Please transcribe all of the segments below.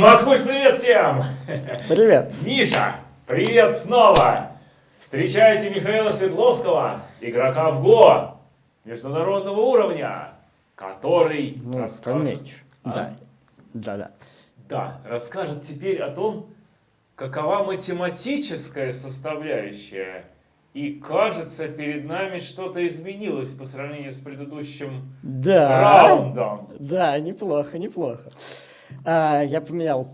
Матхуль, привет всем! Привет. Миша, привет снова! Встречайте Михаила Свердловского, игрока в ГО международного уровня, который Ну, расскажет... А? Да. Да, да. Да, расскажет теперь о том, какова математическая составляющая. И кажется, перед нами что-то изменилось по сравнению с предыдущим Да. раундом. Да, неплохо, неплохо. А, я поменял,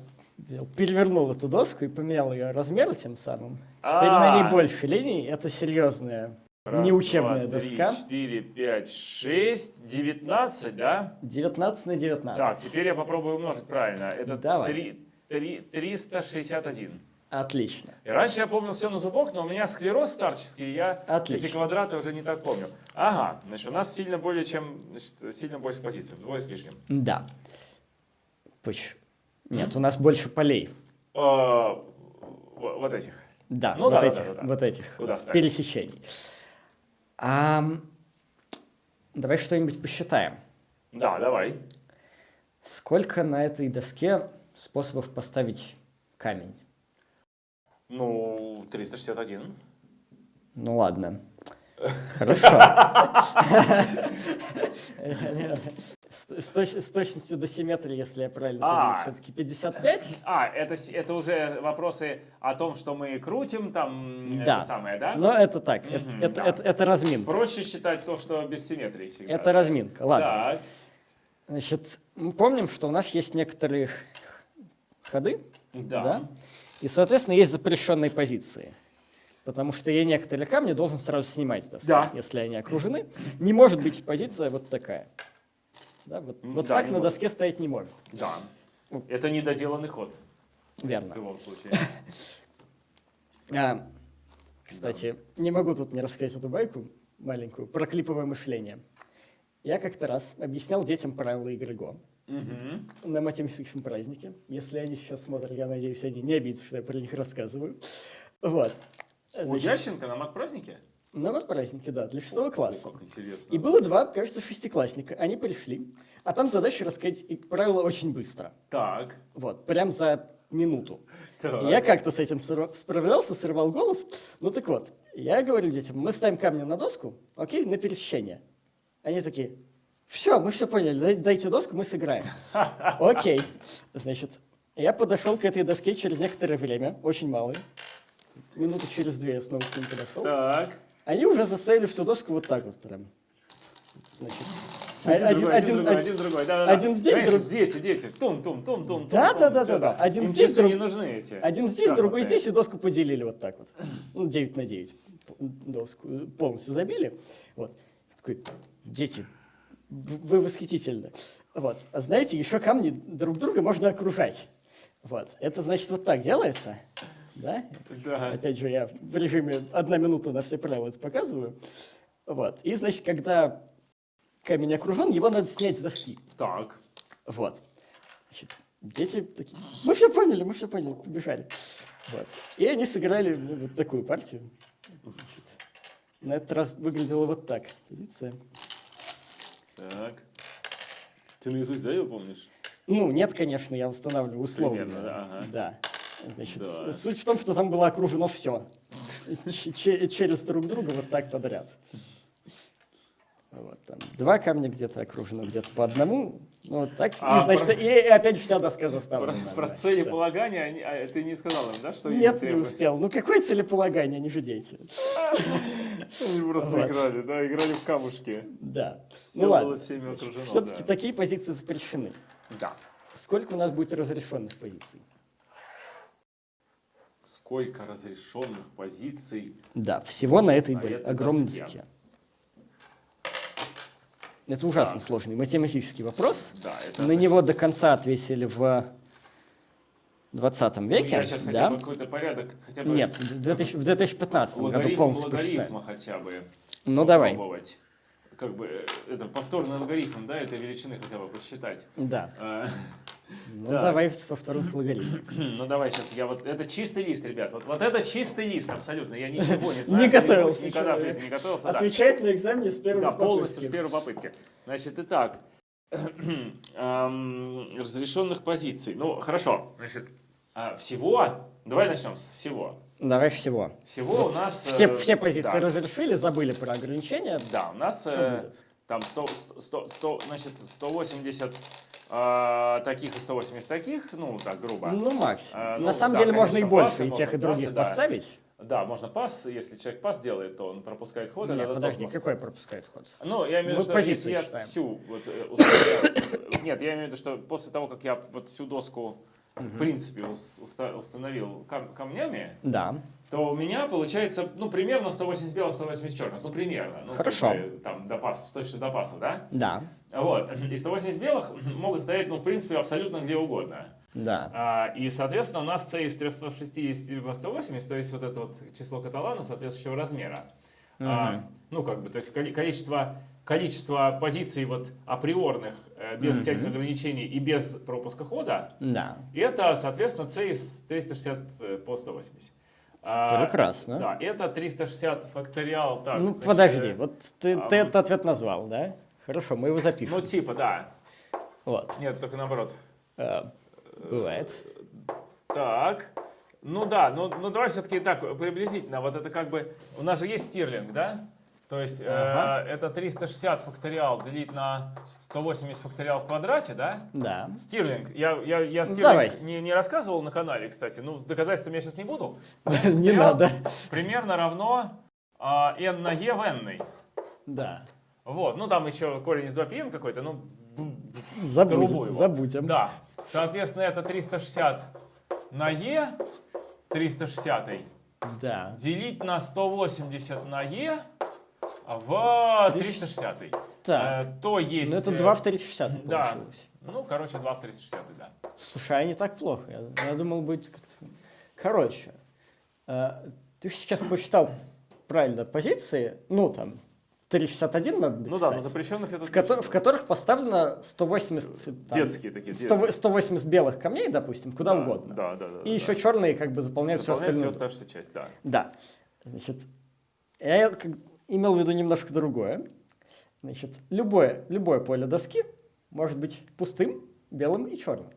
перевернул эту доску и поменял ее размер тем самым. Теперь на А. ней больше линий. Это серьезная, Раз, неучебная два, три, доска. четыре, пять, шесть, девятнадцать, да? 19 на 19. Так, теперь я попробую умножить правильно. Это Давай. три- три- 361. Отлично. И раньше я помнил все на зубок, но у меня склероз старческий, и я Отлично. эти квадраты уже не так помню. Ага, значит, у нас сильно более чем, значит, сильно больше позиций, вдвое с лишним. Да. Пусть. Нет, у нас больше полей. А, вот этих. Да, Ну вот, да, этих, да, да. вот этих Куда пересечений. Давай что-нибудь посчитаем. Да, давай. Сколько на этой доске способов поставить камень? Ну, 361. Ну ладно. Хорошо. С точ- с точностью до симметрии, если я правильно А. помню, все-таки 55? А, это, это уже вопросы о том, что мы крутим, там, Да. это самое, да? Но это так, это- Мгм, это да. это- это разминка. Проще считать то, что без симметрии всегда. Это разминка, ладно. Так, Значит, мы помним, что у нас есть некоторые ходы, да. да? И, соответственно, есть запрещенные позиции. Потому что я некоторые камни должен сразу снимать с доски, Да. если они окружены. Не может быть позиция вот такая. Да, вот М, вот да, так на может. доске стоять не может. Да. Это недоделанный ход в Верно. любом случае. А, кстати, не могу тут не рассказать эту байку маленькую про клиповое мышление. Я как-то раз объяснял детям правила игры Го Мгм. на математическом празднике. Если они сейчас смотрят, я надеюсь, они не обидятся, что я про них рассказываю. Вот. У Значит, Ященко на мат-празднике? На матпразднике, да, для шестого класса. О, как интересно. И было два, кажется, шестиклассника. Они пришли, а там задача рассказать и правила очень быстро. Так. Вот, прям за минуту. так. Я как-то с этим справлялся, сорвал голос. Ну так вот, я говорю детям, мы ставим камни на доску, окей, на пересечение. Они такие, все, мы все поняли, дай- дайте доску, мы сыграем. Окей. Значит, я подошел к этой доске через некоторое время, очень малое. Минуты через две я снова к ним подошел. Так. Они уже заставили всю доску вот так вот прям. Значит, Один, один- другой, один- один, другой, один- другой, да, да, один здесь, Знаешь, друг- дети, дети, тум, тум, тум, тум, Да, тум, да, да, да, да. Один Им здесь, друг- не нужны эти. Один здесь, другой шахматы. здесь, и доску поделили вот так вот. Ну, 9 на 9. Доску полностью забили. Вот. Такой, дети, вы восхитительны. Вот. А знаете, еще камни друг друга можно окружать. Вот. Это значит вот так делается. Да? Да. Опять же, я в режиме одна минута на все правила это показываю. Вот. И, значит, когда камень окружен, его надо снять с доски. Так. Вот. Значит, дети такие, мы все поняли, мы все поняли, побежали. Вот. И они сыграли ну, вот такую партию. Значит, на этот раз выглядело вот так. Позиция. Так. Ты наизусть, да, ее помнишь? Ну, нет, конечно, я устанавливаю условно. Примерно, да, ага. Да. Значит, Да. суть в том, что там было окружено все. Через друг друга вот так подряд. Вот, там два камня где-то окружено, где-то по одному. Ну, вот так. А и, значит, про- и, и опять вся доска Про, заставлена. про да. целеполагание они- а, ты не сказал им, да, что Нет, не успел. Ну, какое целеполагание, они же дети. Они просто играли, да, играли в камушки. Да. Ну ладно. Все-таки такие позиции запрещены. Да. Сколько у нас будет разрешенных позиций? Сколько разрешенных позиций? Да, всего на этой На этой огромной доске. доске. Это ужасно Так. сложный математический вопрос. Да, это На значит- него до конца ответили в 20 Ну, веке. я сейчас хотя да? бы какой-то порядок, хотя бы Нет, в 2000 в 2015 году полностью посчитаем. логарифма хотя бы Ну давай. Как бы э, это повторный логарифм, да, этой величины хотя бы посчитать. Да. Ну Так. давай с повторных логарифмов. Ну давай сейчас я вот это чистый лист, ребят. Вот, вот это чистый лист, абсолютно. Я ничего не знаю. Не готовился Никогда в жизни не готовился. да. Отвечает на экзамене с первой Да, полностью с попытки. первой попытки. Значит, итак, разрешенных позиций. Ну, хорошо. Значит, а, всего, давай начнем с всего. Давай всего. Всего у нас... Все, э, все позиции да, разрешили, забыли про ограничения. Да, у нас э, там 100, 100, 100, значит, 180 э, таких и 180 таких, ну, так, грубо. Ну, макс. А, ну, На самом да, деле можно и конечно, больше пасы и тех, и других пасы, да. поставить. Да, можно пас, если человек пас делает, то он пропускает ход. Нет, подожди, тоже какой пропускает ход? Ну, я имею в виду, что если я считаем. всю вот, э, установил- Нет, я имею в виду, что после того, как я вот всю доску, в принципе, ус- уста- установил кам- камнями, Да. то у меня получается, ну, примерно 180 белых, 180 черных. Ну, примерно. Ну, как Хорошо. бы, там, до пасов, с точностью до пасов, да? Да. Вот. И 180 белых могут стоять, ну, в принципе, абсолютно где угодно. Да. А, и, соответственно, у нас c из 360 в 180, то есть вот это вот число каталана соответствующего размера. А, ну, как бы, то есть коли- количество, количество позиций вот априорных, э, без всяких ограничений и без пропуска хода, Да. это, соответственно, c из 360 э, по 180. А, Прекрасно. Да, это 360 факториал. Так, Ну, значит, подожди, э, вот ты, а, ты этот ответ назвал, да? Хорошо, мы его запишем. Ну, типа, да. Вот. Нет, только наоборот. Э, Бывает. Так. Ну да, ну, ну давай все-таки так, приблизительно. Вот это как бы... У нас же есть стирлинг, да? То есть э, Ага. это 360 факториал делить на 180 факториал в квадрате, да? Да. Стирлинг. Я, я, я стирлинг давай. не, не рассказывал на канале, кстати. Ну, с доказательствами я сейчас не буду. Не надо. Примерно равно а, n на e в n. Да. Вот, ну там еще корень из 2πn какой-то, ну, Забудем. Забудем. Да. Соответственно, это 360 на e, 360 Да. делить на 180 на e в 360. Так. Э, то есть... Ну, это э, 2 в 360 Да. получилось. Ну, короче, 2 в 360, да. Слушай, а не так плохо. Я, я думал, будет как-то... Короче, э, ты же сейчас посчитал правильно позиции, ну, там, 361 надо Ну да, но запрещенных это в, кото- в которых поставлено 180... там, детские такие. 100 180 белых камней, допустим, куда да, угодно. Да, да, да. И еще черные как бы заполняют все Заполняет всю остальное. оставшуюся часть, да. Да. Значит, я как- имел в виду немножко другое. Значит, любое, любое поле доски может быть пустым, белым и черным.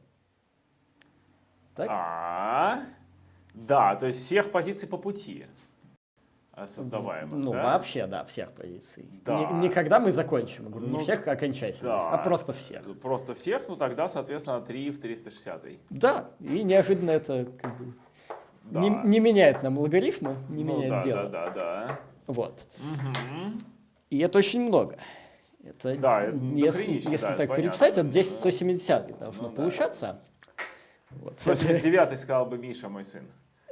Так? А, да, то есть всех позиций по пути э, создаваемых, Ну, да? вообще, да, всех позиций. Да. Не, не когда мы закончим, говорю, Ну, не всех окончательно, да. а просто всех. Просто всех, ну тогда, соответственно, 3 в 360. Да, и неожиданно это как бы Да. не, не меняет нам алгоритмы, не ну, меняет да, дело. да, да, да. Вот. И это очень много. Это, Да, если, дохренища, если да, так понятно. переписать, это 10 170 должно Ну да. получаться. Вот. 179 сказал бы Миша, мой сын.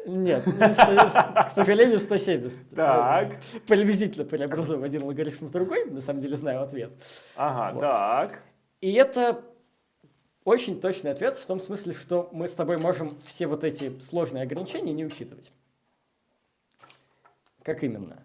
Нет, не 100, к сожалению, 170. Так. Приблизительно преобразуем один алгоритм в другой, на самом деле знаю ответ. Ага, Вот. так. И это очень точный ответ в том смысле, что мы с тобой можем все вот эти сложные ограничения не учитывать. Как именно?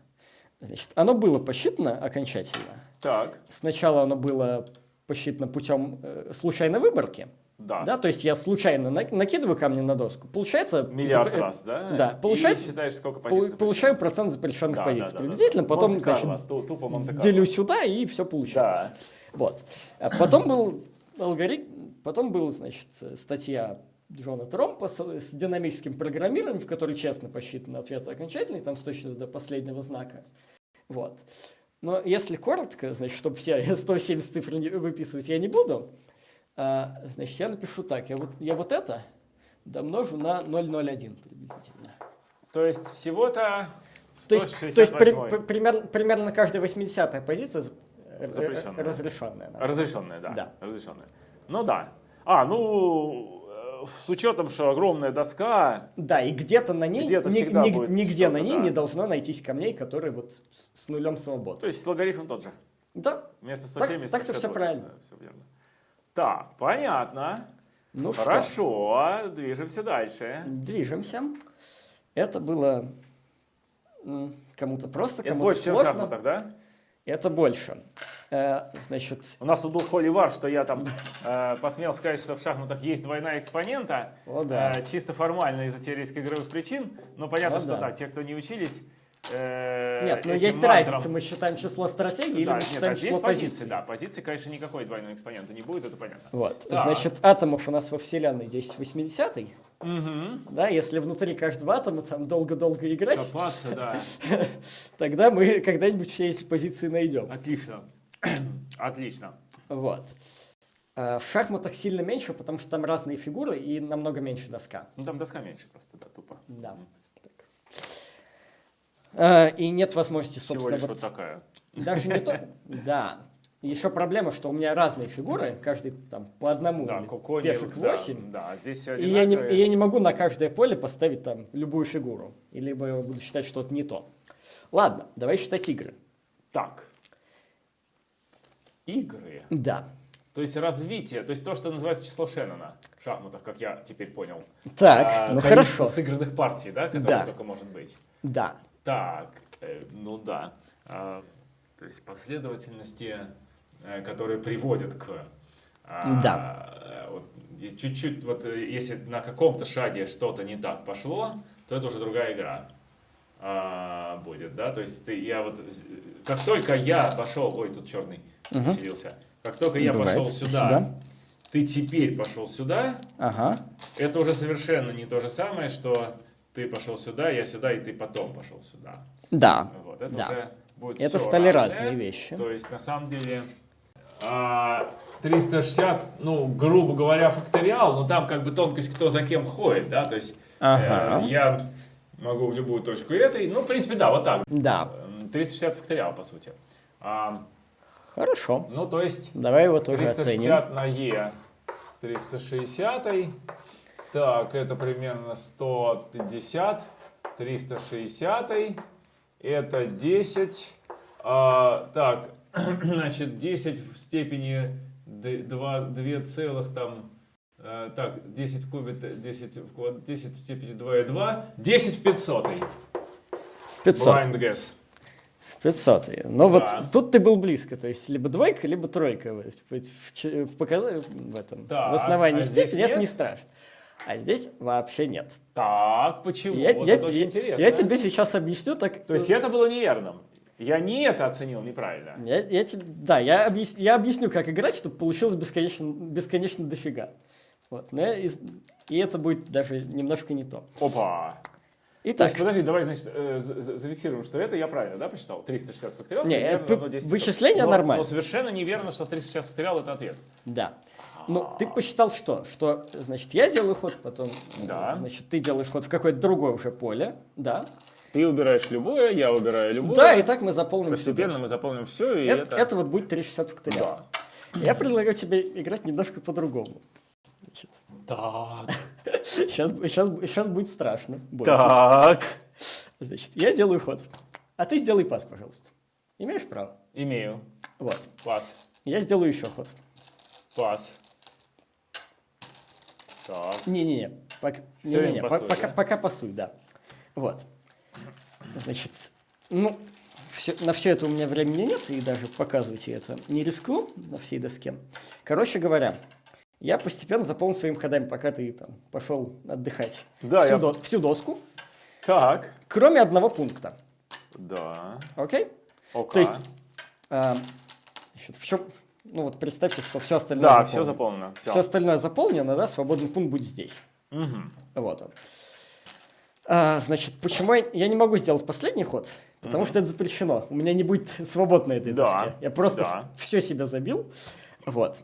Значит, оно было посчитано окончательно. Так. Сначала оно было посчитано путем э, случайной выборки. Да. Да, то есть я случайно на- накидываю камни на доску. Получается... Миллиард запр- раз, да? Да, получается- И считаешь, сколько позиций. Получаю процент запрещенных Да, позиций да, да, да, приблизительно, да. потом, Монте-Карло, значит, ту- тупо делю сюда, и все получается. Да. Вот. А потом был алгоритм, потом был, значит, статья Джона Тромпа с, с динамическим программированием, в которой честно посчитан ответ окончательный, там с точностью до последнего знака. Вот. Но если коротко, значит, чтобы все 170 цифр не выписывать я не буду, а, значит, я напишу так. Я вот, я вот это домножу на 0,01 приблизительно. То есть всего-то То есть, то есть при- 168. при- примерно, примерно каждая 80 позиция э, Запрещенная. разрешенная. да. Разрешенная, да. Да. Разрешенная. Ну да. А, ну, с учетом, что огромная доска, Да, и где-то на ней, Где-то ни- ни- будет нигде на ней да. не должно найтись камней, которые вот с, с нулем то свободы. есть логарифм тот же. Да, Вместо Так- 170 так-то всё 168, правильно. да, всё верно. Так, понятно. ну что, Хорошо, движемся дальше. движемся. Это было кому-то просто, Это кому-то больше, чем в сложно. шахматах, да? Это больше. Э, значит, У нас тут был холивар, что я там э, посмел сказать, что в шахматах есть двойная экспонента. О, да. э, чисто формально из-за теоретических игровых причин. Но понятно, О, что да. да, те, кто не учились, э, Нет, ну этим есть мантрам. разница, мы считаем число стратегий или Да, мы нет, считаем а здесь число позиции, позиций. да. Позиции, конечно, никакой двойной экспонента не будет, это понятно. Вот, Так. значит, атомов у нас во Вселенной 10 80 Угу. да, если внутри каждого атома там долго-долго играть, Копаться, да. тогда мы когда-нибудь все эти позиции найдем. Отлично. Отлично. Вот. Э, В шахматах сильно меньше, потому что там разные фигуры и намного меньше доска. Ну там доска меньше просто, да, тупо. Да. Так. Э, И нет возможности, Всего собственно, лишь вот вот такая. даже не то. Да. Еще проблема, что у меня разные фигуры, каждый там по одному, Да, кокони, пешек да, 8. Да, а здесь И я, не, и я не могу на каждое поле поставить там любую фигуру. Либо я буду считать что-то не то. Ладно, давай считать игры. Так. Игры. Да. То есть развитие, то есть то, что называется число Шеннона в шахматах, как я теперь понял. Так, А, ну хорошо. сыгранных партий, да, которые Да. только может быть. Да. Так, э, ну да. А, то есть последовательности, э, которые приводят к... а, Да. э, вот, чуть-чуть, вот э, если на каком-то шаге что-то не так пошло, то это уже другая игра а, будет, да, то есть ты, я вот, как только я пошел, ой, тут черный Поселился, как только я Бывает, пошел сюда, спасибо. ты теперь пошел сюда, Ага. это уже совершенно не то же самое, что ты пошел сюда, я сюда, и ты потом пошел сюда. Да. Вот, это Да. уже будет Это стали разное. разные вещи. То есть, на самом деле, а, 360, ну, грубо говоря, факториал, но там как бы тонкость, кто за кем ходит, да, то есть Ага. э, я могу в любую точку этой, ну, в принципе, да, вот так. Да. Эм, 360 факториал, по сути. А, Хорошо. ну, то есть, Давай его тоже оценим. 360 на Е, 360. Так, это примерно 150. 360. Это 10. А, так, значит, 10 в степени 2, 2 целых там... э, так, 10 в кубе, т- 10 в, квад- 10 в степени 2 и 2. 10 в 500. В 500. Blind guess. В 500. Но вот Да. тут ты был близко. То есть либо двойка, либо тройка. В, в, ч- в показ- в этом. Так, в основании а степени это не страшно. А здесь вообще нет. Так, почему? Я, вот я это те- очень я- тебе сейчас объясню так. То есть это было неверным. Я не это оценил неправильно. Я, я тебе, да, я, объяс- я объясню, как играть, чтобы получилось бесконечно, бесконечно дофига. Вот, но я из- и это будет даже немножко не то. Опа. То Итак, есть, подожди, давай, значит, э, за- за- зафиксируем, что это я правильно, да, посчитал? 360 факториал. Не, э, 10 вычисление но, нормально. Но совершенно неверно, что 360 факториал это ответ. да. Ну, ты посчитал что? Что, значит, я делаю ход, потом, Да. значит, ты делаешь ход в какое-то другое уже поле, да. Ты убираешь любое, я убираю любое. Да, и так мы заполним Постепенно доску. мы заполним все, и Это, это... это вот будет 360 факториал. Да. Я предлагаю тебе играть немножко по-другому. Так. Сейчас, сейчас, сейчас будет страшно. бойтесь. Так. Значит, я делаю ход. А ты сделай пас, пожалуйста. Имеешь право? Имею. Вот. Пас. Я сделаю еще ход. Пас. Так. Не-не-не. Пока, по- пасуй, пока, да? пока пасуй, да. Вот. Значит, ну, всё- на все это у меня времени нет, и даже показывать я это не рискну на всей доске. Короче говоря, я постепенно заполню своими ходами, пока ты там пошел отдыхать. Да, всю, я- до- всю доску, Так. кроме одного пункта. Да. Окей? Ока. То есть, а, значит, в чем... Ну вот представьте, что все остальное Да, заполнено. все заполнено. Все Все. остальное заполнено, да, свободный пункт будет здесь. Вот он. А, значит, почему я, я не могу сделать последний ход? Потому что это запрещено. У меня не будет свобод на этой Да, доске. Я просто да. все себя забил. Вот.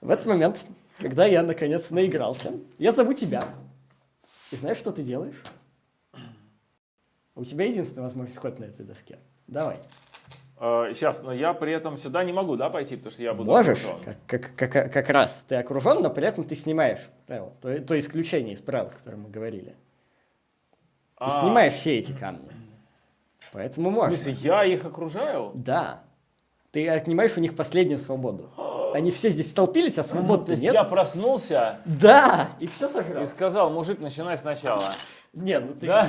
В этот момент, когда я наконец наигрался, я зову тебя. И знаешь, что ты делаешь? У тебя единственная возможность ход на этой доске. Давай. сейчас, но я при этом сюда не могу, да, пойти, потому что я буду Можешь, как, как, как, как раз ты окружен, но при этом ты снимаешь правила. То, то исключение из правил, о котором мы говорили. Ты А, снимаешь все эти камни. Поэтому В можешь. смысле, я их окружаю? Да. Ты отнимаешь у них последнюю свободу. Они все здесь столпились, а То свободы есть нет. я проснулся Да! И все и сожрал. сказал, мужик, начинай сначала. Нет, ну ты, Да?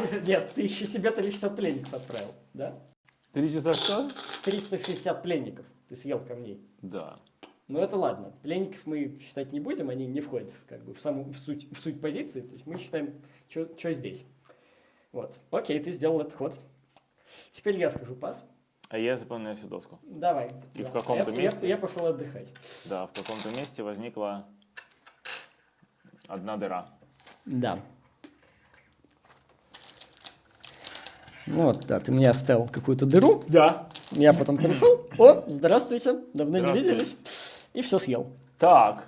ты- ты- ты- нет, ты еще себе 360 пленников отправил, да? 300 что? 360 пленников ты съел камней. Да. Ну это ладно. Пленников мы считать не будем, они не входят как бы, в саму в суть, в суть позиции. То есть мы считаем, что здесь. Вот. Окей, ты сделал этот ход. Теперь я скажу пас. А я заполняю всю доску. Давай. И Да. в каком-то Я- я- месте? Я, пошел отдыхать. Да, в каком-то месте возникла одна дыра. Да. Ну Вот, да, ты мне оставил какую-то дыру. Да. Я потом пришел. О, здравствуйте, давно не Здравствуйте. виделись. И все съел. Так,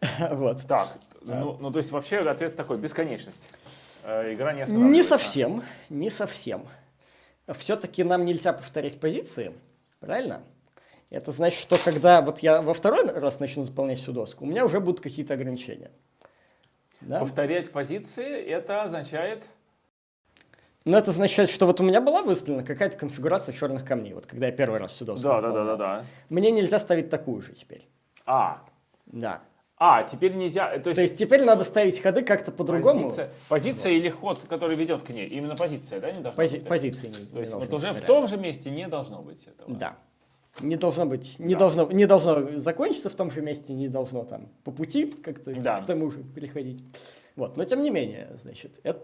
Вот. так. Да. Ну, ну, то есть вообще ответ такой, бесконечность. Э, игра не останавливается. Не совсем, не совсем. Все-таки нам нельзя повторять позиции, правильно? Это значит, что когда вот я во второй раз начну заполнять всю доску, у меня уже будут какие-то ограничения. Да? Повторять позиции, это означает... Но это означает, что вот у меня была выставлена какая-то конфигурация черных камней, вот когда я первый раз всю доску Да, да, да, да, да. Мне нельзя ставить такую же теперь. А, Да. А, теперь нельзя... э, То есть, То есть теперь надо ставить ходы как-то по-другому. позиция, позиция или ход, который ведет к ней. Именно позиция, да, не должна Пози- быть? позиции не, То есть вот уже в том же месте не должно быть этого. Да. Не должно быть, не, Да. должно, не должно закончиться в том же месте, не должно там по пути как-то Да. к тому же переходить. Вот, но тем не менее, значит, это,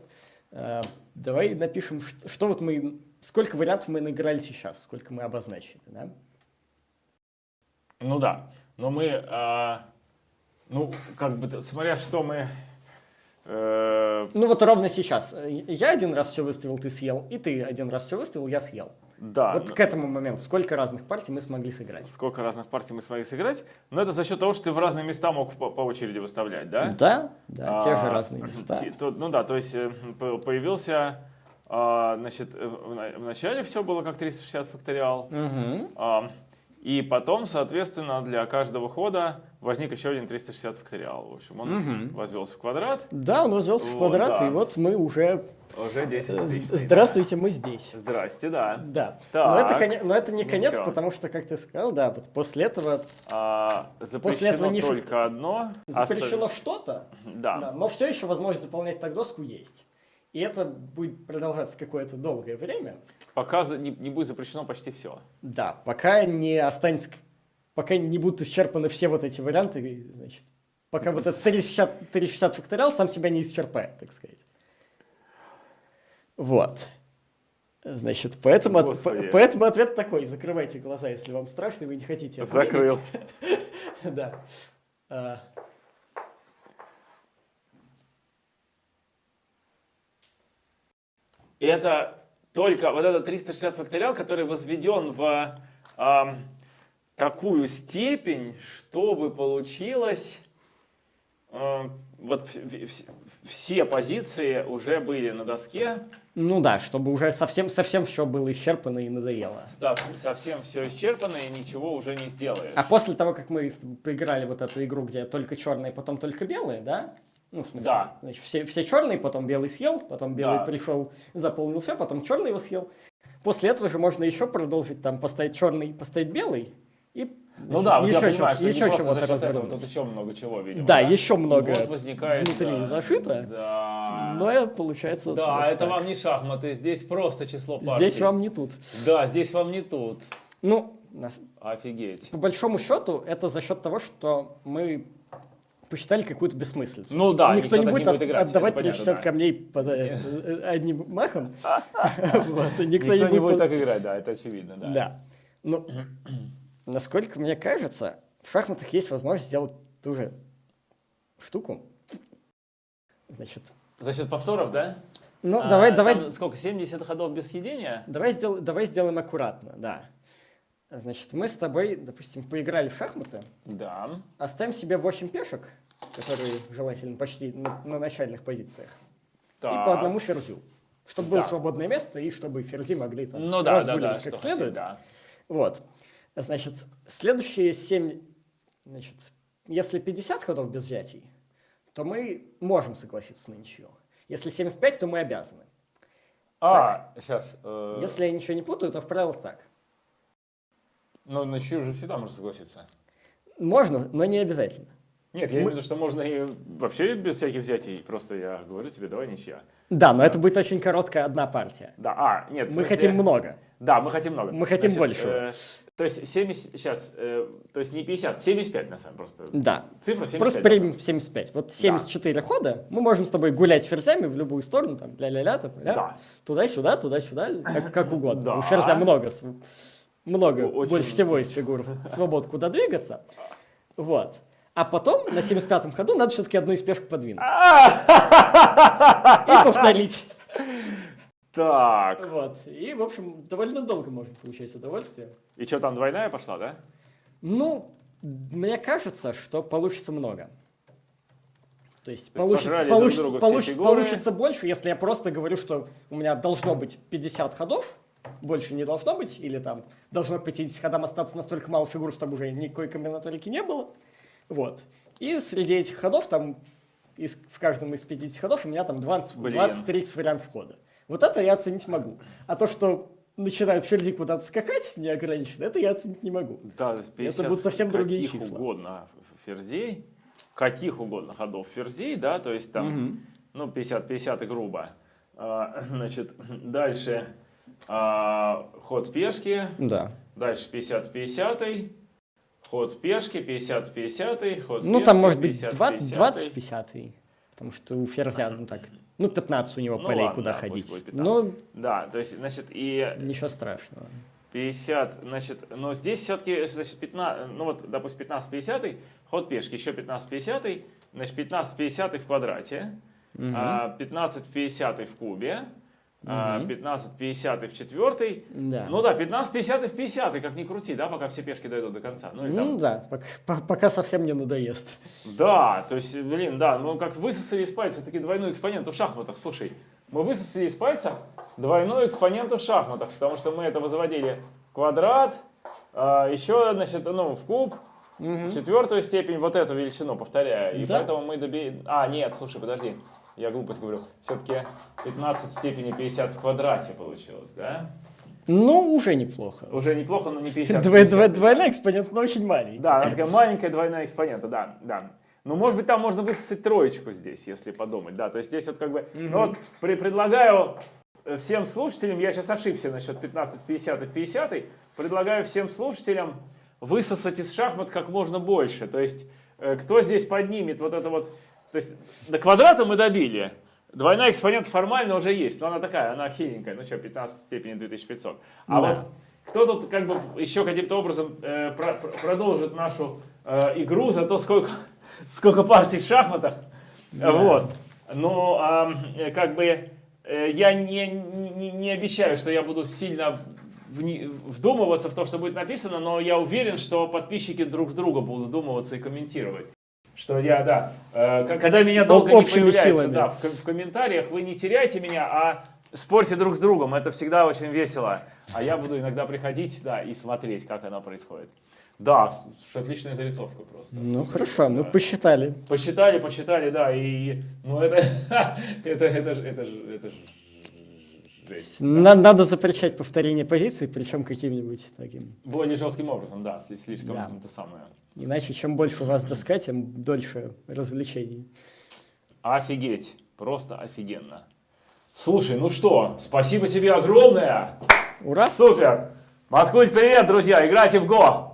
э, давай напишем, что, что вот мы, сколько вариантов мы наиграли сейчас, сколько мы обозначили, да? Ну да, но мы, а, ну, как бы, смотря что мы... э, Ну вот ровно сейчас. Я один раз все выставил, ты съел, и ты один раз все выставил, я съел. да, вот но- к этому моменту сколько разных партий мы смогли сыграть? сколько разных партий мы смогли сыграть, но это за счет того, что ты в разные места мог по, по очереди выставлять, да? Да, да, те же А, разные места. те- то- ну да, то есть э, по- появился, а, значит, э, в на- в начале все было как 360 факториал, Мгм. а, и потом, соответственно, для каждого хода возник еще один 360 факториал. В общем, он Мгм. возвелся в квадрат, Да, он возвелся в Вот, квадрат, да. и вот мы уже... уже 10 э, тысяч. Здравствуйте, мы здесь. Здрасте, да. Да. Так. Но, это, коне- но это не Ну конец, всё. потому что, как ты сказал, да, вот после этого А, запрещено После этого не только одно. запрещено Осталь- что-то, Да. да, но все еще возможность заполнять так доску есть. И это будет продолжаться какое-то долгое время. Пока не, не будет запрещено почти все. Да, пока не останется, пока не будут исчерпаны все вот эти варианты, значит, пока вот этот 360, 360 факториал сам себя не исчерпает, так сказать. Вот. Значит, поэтому, от- поэтому ответ такой. Закрывайте глаза, если вам страшно, и вы не хотите это. Закрыл. Да. А, И это только вот этот 360 факториал, который возведен в ам, такую степень, чтобы получилось ам, вот все позиции уже были на доске, Ну да, чтобы уже совсем, совсем все было исчерпано и надоело. да, совсем все исчерпано и ничего уже не сделаешь. А после того, как мы поиграли вот эту игру, где только черные, потом только белые, да? Ну, в смысле, Да. значит, все, все черные, потом белый съел, потом белый Да. пришел, заполнил все, потом черный его съел. После этого же можно еще продолжить, там, поставить черный, поставить белый, и Ну да, вот я еще, понимаю, не еще счет этого, развернуть. тут еще много чего, видимо. Да, еще много Вот возникает, внутри да, зашито, Да. но э, получается... Да, вот это так. вам не шахматы, здесь просто число партий. Здесь вам не тут. Да, здесь вам не тут. Ну, нас- Офигеть. по большому счету, это за счет того, что мы посчитали какую-то бессмыслицу. Ну да, никто, никто не будет, не будет играть, отдавать это понятно, 360 да. камней под, э, одним махом. Никто, не будет так играть, да, это очевидно, да. Да. Ну, насколько мне кажется, в шахматах есть возможность сделать ту же штуку. Значит, За счет повторов, да? ну, А, давай, давай, сколько, 70 ходов без съедения? давай, сдел- давай сделаем аккуратно, да. Значит, мы с тобой, допустим, поиграли в шахматы, Да. оставим себе 8 пешек, которые желательно почти на, на начальных позициях, и Так. по одному ферзю. Чтобы было Да. свободное место, и чтобы ферзи могли там Ну да, да, да, как следует. да. Вот. Значит, следующие 7, значит, если 50 ходов без взятий, то мы можем согласиться на ничью. Если 75, то мы обязаны. А, сейчас. э, Если я ничего не путаю, то в правилах так. Ну, на чью же всегда можно согласиться. Можно, но не обязательно. Нет, я имею в виду, что можно и вообще без всяких взятий. Просто я говорю тебе, давай ничья. Да, но это будет очень короткая одна партия. Да, а, нет. Мы смысле- хотим много. Да, мы хотим много. Мы хотим большего. э, то есть 70, сейчас, э, то есть не 50, 75 на самом деле просто. Да. Цифра 75. Просто примем 75. Вот 74 хода, мы можем с тобой гулять ферзями в любую сторону, там, ля-ля-ля, там, ля, Да. туда-сюда, туда-сюда, как, как угодно. Да. У ферзя много, много, очень- больше всего из фигур свобод, куда двигаться. Вот. А потом на 75-м ходу надо все-таки одну из пешек подвинуть. И повторить. Так. Вот. И, в общем, довольно долго может получать удовольствие. И что, там двойная пошла, да? Ну, мне кажется, что получится много. То есть, То получится, получится, друг получится, больше, если я просто говорю, что у меня должно быть 50 ходов, больше не должно быть, или там должно к 50 ходам остаться настолько мало фигур, чтобы уже никакой комбинаторики не было. Вот. И среди этих ходов, там, из- в каждом из 50 ходов у меня там 20 Блин. 20-30 вариантов хода. Вот это я оценить могу. А то, что начинают ферзи куда-то скакать неограниченно, это я оценить не могу. Да, 50 будут совсем другие каких числа. угодно ферзей, каких угодно ходов ферзей, да, то есть там, ну, 50-50 и грубо. А, значит, дальше а, ход пешки, Да. дальше 50-50, ход пешки, 50-50, ход Ну, пешки, там может быть 50-50. 20-50, потому что у ферзя, ну так, ну 15 у него Ну полей, ладно, куда да, ходить. будет 15. Ну, Да, то есть, значит, и ничего страшного. 50, значит, но здесь все-таки, значит, 15, ну вот, допустим, 15-50, ход пешки, еще 15-50, значит, 15-50 в квадрате, а, 15-50 в кубе, а, 15-50 в четвертой, Да. ну да, 15-50 в 50, как ни крути, да, пока все пешки дойдут до конца. Ну, и там- Ну да, пока, по- пока совсем не надоест. Да, то есть, блин, да, ну как высосали из пальца таки двойную экспоненту в шахматах. Слушай, мы высосали из пальца двойную экспоненту в шахматах, потому что мы этого заводили в квадрат, а, еще, значит, ну, в куб, в четвертую степень, вот эту величину, повторяю. И Да. поэтому мы добили... А, нет, слушай, подожди, я глупость говорю. Все-таки 15 в степени 50 в квадрате получилось, да? Ну, уже неплохо. Уже неплохо, но не 50. Дво- 50. дво- Двойной экспонент, но очень маленький. Да, она такая маленькая двойная экспонента, да, да. Ну, может быть, там можно высосать троечку здесь, если подумать, да. То есть здесь вот как бы, ну вот при- предлагаю всем слушателям, я сейчас ошибся насчет 15, 50 и 50, предлагаю всем слушателям высосать из шахмат как можно больше. То есть, э, кто здесь поднимет вот это вот, то есть до квадрата мы добили, Двойная экспонента формально уже есть, но она такая, она хиленькая, ну что, 15 в степени 2500. А Да. вот кто тут как бы еще каким-то образом э, про- про- продолжит нашу э, игру за то, сколько, сколько партий в шахматах. Вот. Но а, э, как бы э, я не, не, не обещаю, что я буду сильно вдумываться в то, что будет написано, но я уверен, что подписчики друг друга будут вдумываться и комментировать. Что я, да, э, когда меня долго не общими появляется, силами. да, в, в комментариях, вы не теряйте меня, а спорьте друг с другом, это всегда очень весело. А я буду иногда приходить, да, и смотреть, как оно происходит. Да, отличная зарисовка просто. Ну Супер, хорошо, мы да. посчитали. Посчитали, посчитали, да, и, ну это, это, это же, это же, это же жесть. На- надо запрещать повторение позиций, причем каким-нибудь таким. Более жестким образом, да, сли- слишком Да. это самое. Иначе, чем больше у вас доска, тем дольше развлечений. Офигеть, просто офигенно. Слушай, ну что, спасибо тебе огромное. Ура! Супер. Маткуль, привет, друзья, играйте в Го.